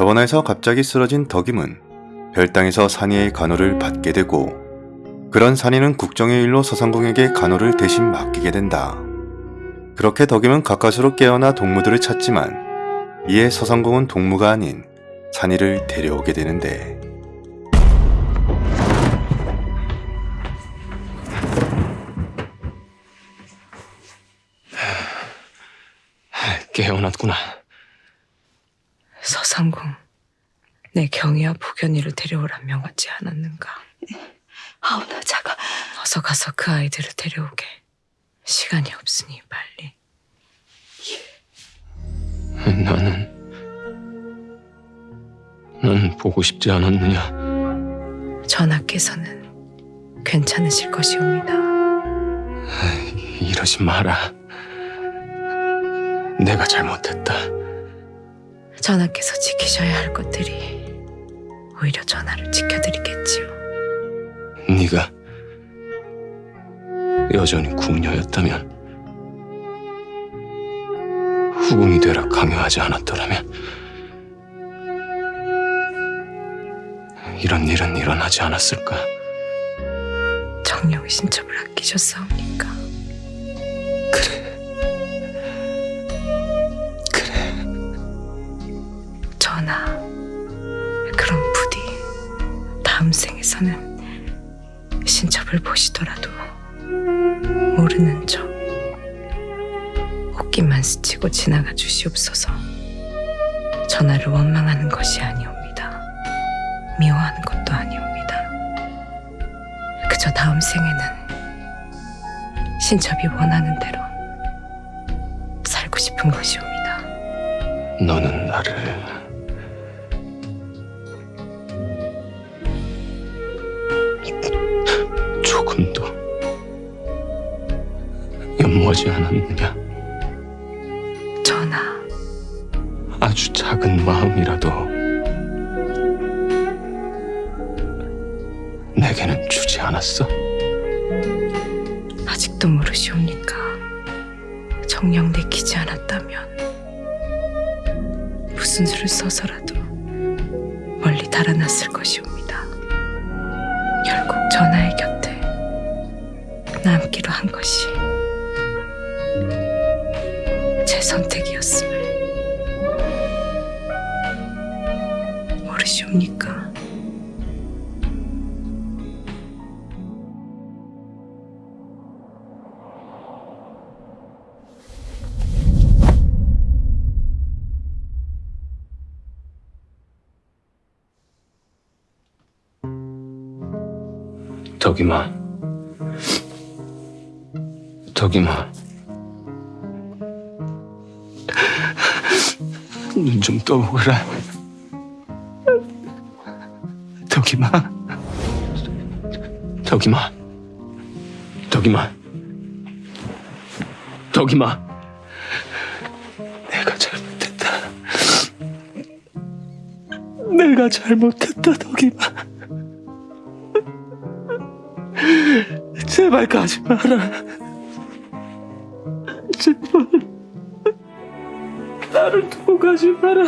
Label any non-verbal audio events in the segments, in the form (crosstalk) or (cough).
저원에서 갑자기 쓰러진 덕임은 별당에서 산이의 간호를 받게 되고 그런 산이는 국정의 일로 서상공에게 간호를 대신 맡기게 된다. 그렇게 덕임은 가까스로 깨어나 동무들을 찾지만 이에 서상공은 동무가 아닌 산이를 데려오게 되는데 깨어났구나. 서상공, 내 경희와 복연이를 데려오라 명하지 않았는가? 아우 나 자가 어서 가서 그 아이들을 데려오게. 시간이 없으니 빨리. 나는 넌 보고 싶지 않았느냐? 전하께서는 괜찮으실 것이옵니다. 이러지 마라. 내가 잘못했다. 전하께서 지키셔야 할 것들이 오히려 전하를 지켜드리겠지요. 네가 여전히 궁녀였다면 후궁이 되라 강요하지 않았더라면 이런 일은 일어나지 않았을까? 정령의 신첩을 아끼셨사옵니까? 전하, 그럼 부디 다음 생에서는 신첩을 보시더라도 모르는 척 옷깃만 스치고 지나가 주시옵소서. 전하를 원망하는 것이 아니옵니다. 미워하는 것도 아니옵니다. 그저 다음 생에는 신첩이 원하는 대로 살고 싶은 것이옵니다. 너는 나를 연모하지 않았느냐? 전하, 아주 작은 마음이라도 내게는 주지 않았어? 아직도 모르시옵니까? 정령 내키지 않았다면 무슨 수를 써서라도 멀리 달아났을 것이옵니다. 결국 전하의 곁에 남기로 한 것이 제 선택이었음을 모르시옵니까? 덕이마 덕이마 눈좀 떠보거라. 덕이마. 덕이마. 덕이마. 덕이마. 내가 잘못했다. 내가 잘못했다 덕이마. 제발 가지 마라. 나를 두고 가지 마라.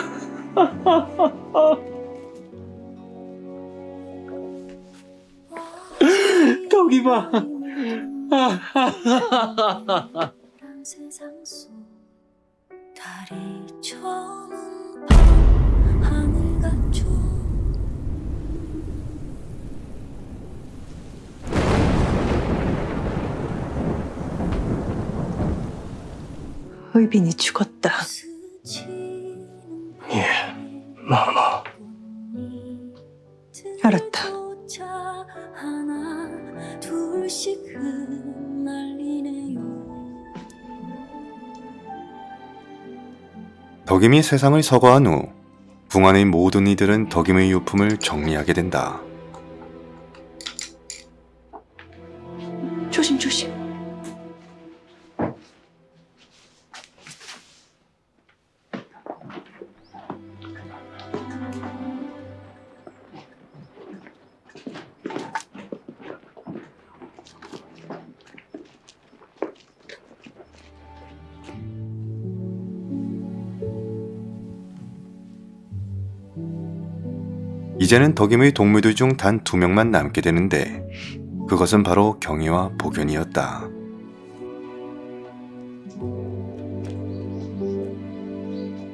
세상 속 달이 하늘 같죠 의빈이 죽었다. 덕임이 세상을 서거한 후 궁안의 모든 이들은 덕임의 유품을 정리하게 된다. 이제는 덕임의 동무들 중 단 두 명만 남게 되는데 그것은 바로 경희와 복연이었다.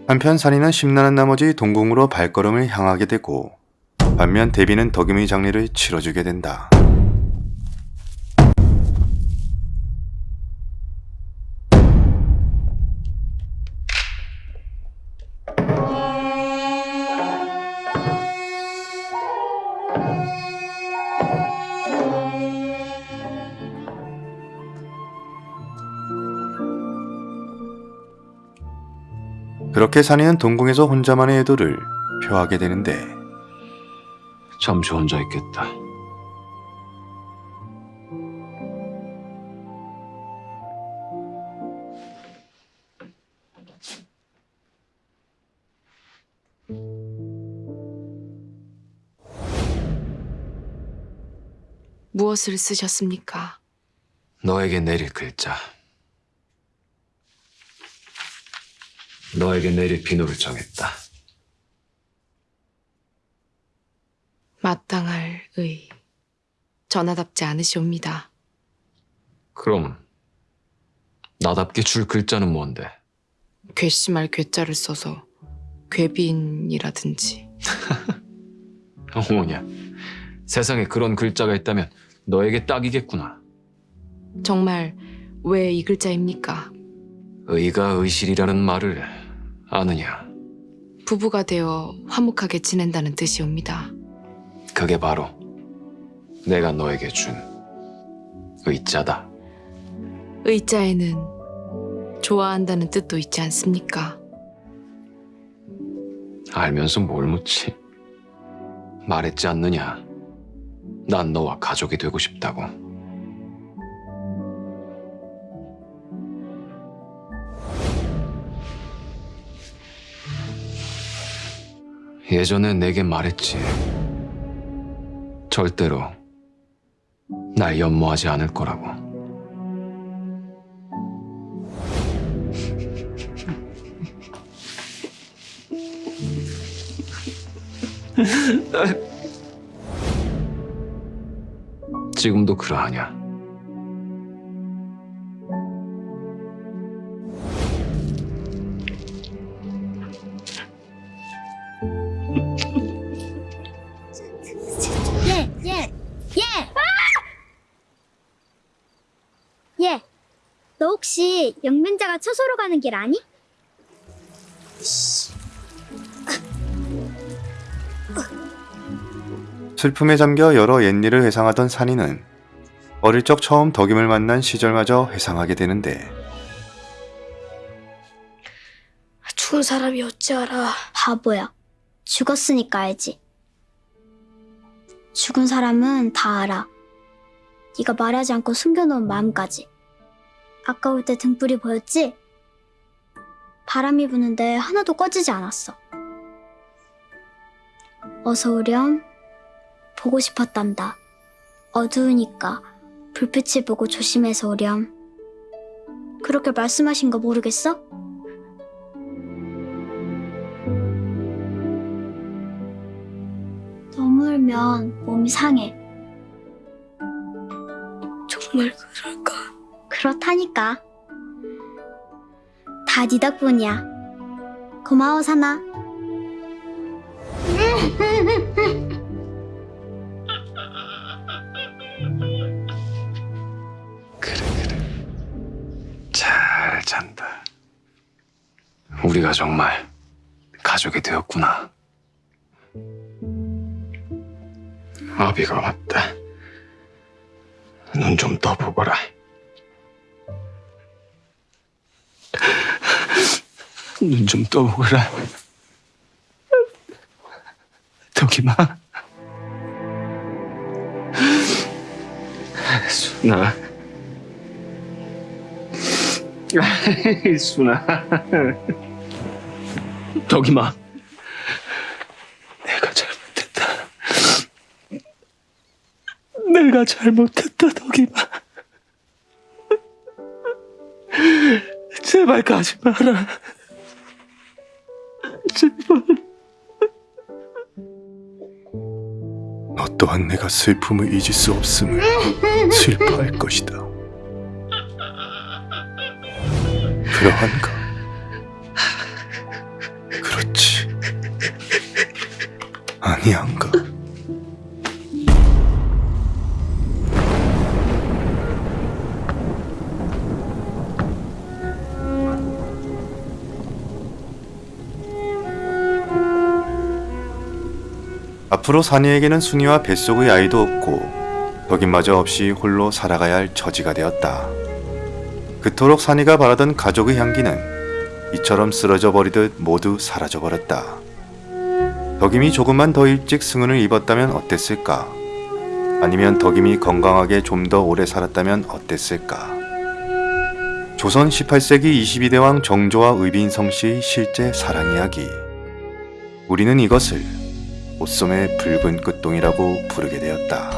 한편 산이는 심란한 나머지 동궁으로 발걸음을 향하게 되고 반면 대비는 덕임의 장례를 치러주게 된다. 그렇게 산이는 동궁에서 혼자만의 애도를 표하게 되는데 잠시 혼자 있겠다. 무엇을 쓰셨습니까? 너에게 내릴 글자. 너에게 내릴 비누를 정했다. 마땅할 의. 전하답지 않으시옵니다. 그럼 나답게 줄 글자는 뭔데? 괘씸할 괘자를 써서 괘빈이라든지 (laughs) 어머냐, 세상에 그런 글자가 있다면 너에게 딱이겠구나. 정말 왜 이 글자입니까? 의가 의실이라는 말을 아느냐? 부부가 되어 화목하게 지낸다는 뜻이옵니다. 그게 바로 내가 너에게 준 의자다. 의자에는 좋아한다는 뜻도 있지 않습니까? 알면서 뭘 묻지? 말했지 않느냐? 난 너와 가족이 되고 싶다고. 예전에 내게 말했지. 절대로 날 연모하지 않을 거라고. (laughs) 지금도 그러하냐? 너 혹시 영맹자가 처소로 가는 길 아니? 슬픔에 잠겨 여러 옛일을 회상하던 산이는 어릴 적 처음 덕임을 만난 시절마저 회상하게 되는데 죽은 사람이 어찌 알아? 바보야. 죽었으니까 알지. 죽은 사람은 다 알아. 네가 말하지 않고 숨겨놓은 마음까지. 아까 올 때 등불이 보였지? 바람이 부는데 하나도 꺼지지 않았어. 어서 오렴. 보고 싶었단다. 어두우니까 불빛을 보고 조심해서 오렴. 그렇게 말씀하신 거 모르겠어? 너무 울면 몸이 상해. 정말 그럴까? 그렇다니까. 다 네 덕분이야. 고마워, 사나. 그래 그래 잘 잔다 우리가 정말 가족이 되었구나 아비가 왔다 눈 좀 떠보거라 눈 좀 떠보거라 덕이마 순아 순아. 덕이마. 내가 잘못했다. 내가 잘못했다, 덕이마. 제발 가지 마라. 제발. 또한 내가 슬픔을 잊을 수 없음을 슬퍼할 것이다. 그러한가? 그렇지. 아니한가? 앞으로 산이에게는 순이와 뱃속의 아이도 없고 덕임마저 없이 홀로 살아가야 할 처지가 되었다. 그토록 산이가 바라던 가족의 향기는 이처럼 쓰러져 버리듯 모두 사라져 버렸다. 덕임이 조금만 더 일찍 승은을 입었다면 어땠을까? 아니면 덕임이 건강하게 좀 더 오래 살았다면 어땠을까? 조선 18세기 22대왕 정조와 의빈성 씨의 실제 사랑 이야기. 우리는 이것을 옷소매 붉은 끝동이라고 부르게 되었다.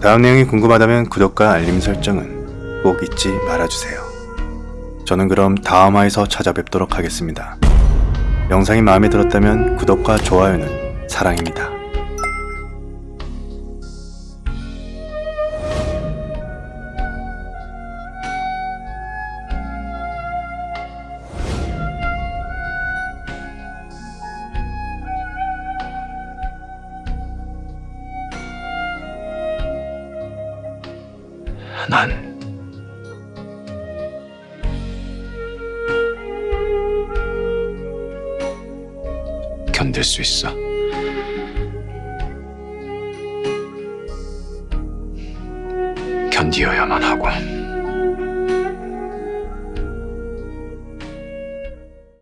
다음 내용이 궁금하다면 구독과 알림 설정은 꼭 잊지 말아주세요. 저는 그럼 다음화에서 찾아뵙도록 하겠습니다. 영상이 마음에 들었다면 구독과 좋아요는 사랑입니다. 난 견딜 수 있어. 견디어야만 하고.